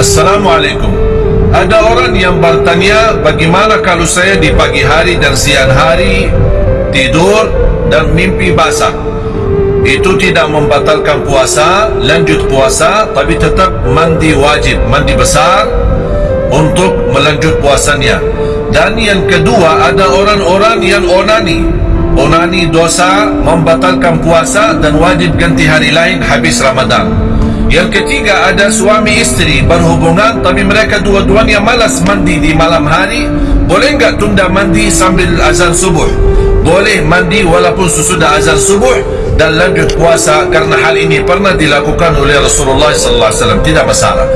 Assalamualaikum. Ada orang yang bertanya bagaimana kalau saya di pagi hari dan siang hari tidur dan mimpi basah. Itu tidak membatalkan puasa, lanjut puasa tapi tetap mandi wajib, mandi besar untuk melanjut puasanya. Dan yang kedua ada orang-orang yang onani. Onani dosa membatalkan puasa dan wajib ganti hari lain habis Ramadan. Yang ketiga ada suami istri berhubungan tapi mereka dua-duanya malas mandi di malam hari. Boleh enggak tunda mandi sambil azan subuh? Boleh mandi walaupun sesudah azan subuh dan lanjut puasa karena hal ini pernah dilakukan oleh Rasulullah wasallam tidak masalah.